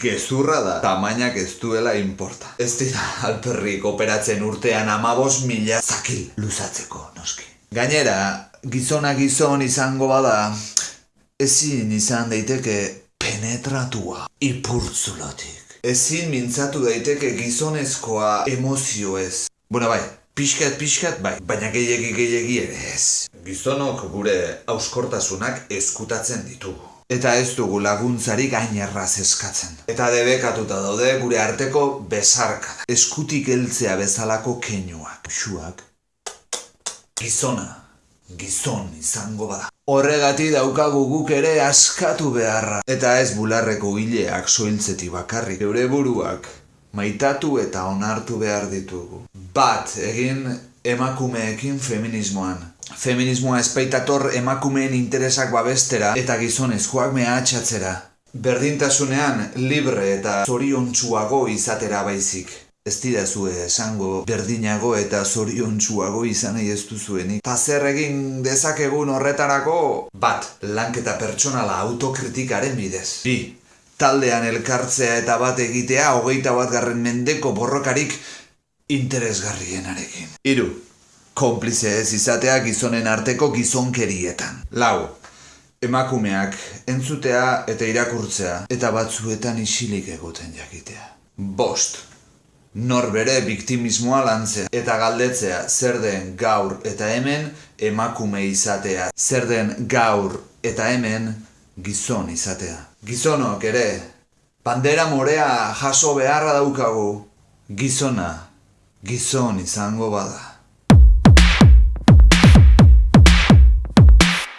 Gezurra da, tamainak ez duela importa. Ez dira alperrik operatzen urtean amabos mila zakil luzatzeko, noski. Gainera, gizona gizon izango bada, ezin izan daiteke penetratua ipurtzulotik. Ezin mintzatu daiteke gizonezkoa emozioez. Bueno, bai, pixkat pixkat bai, baina gehiegi gehiegi ere ez. Gizonok gure auskortasunak eskutatzen ditugu. Eta ez dugu laguntzari gainerraz eskatzen. Eta debekatuta daude gure arteko besarka. Eskutik heltzea bezalako keinuak. Xuak. Gizona, gizon izango bada. Horregati daukagu guk ere askatu beharra. Eta ez bularreko hileak soiltzeti bakarrik. Eure buruak maitatu eta onartu behar ditugu. Bat egin emakumeekin feminismoan. Feminismoa espaitator emakumeen interesak babestera eta gizonezkoak mehatxatzera. Berdintasunean libre eta zoriontsuago izatera baizik. Ez didazue esango berdinago eta zoriontsuago izan ez duzuenik. Ta zer egin dezakegun horretarako? Bat, lanketa pertsonala autokritikaren bidez. Bi, taldean elkartzea eta bat egitea hogeita bat garren mendeko borrokarik interesgarrienarekin. Hiru, konplize ez izatea gizonen arteko gizonkerietan. Lau, emakumeak entzutea eta irakurtzea eta batzuetan isilik egoten jakitea. Bost, nor bere biktimismoa lantzea eta galdetzea zer den gaur eta hemen emakume izatea. Zer den gaur eta hemen gizon izatea. Gizonok ere, bandera morea jaso beharra daukagu, gizona, gizon izango bada.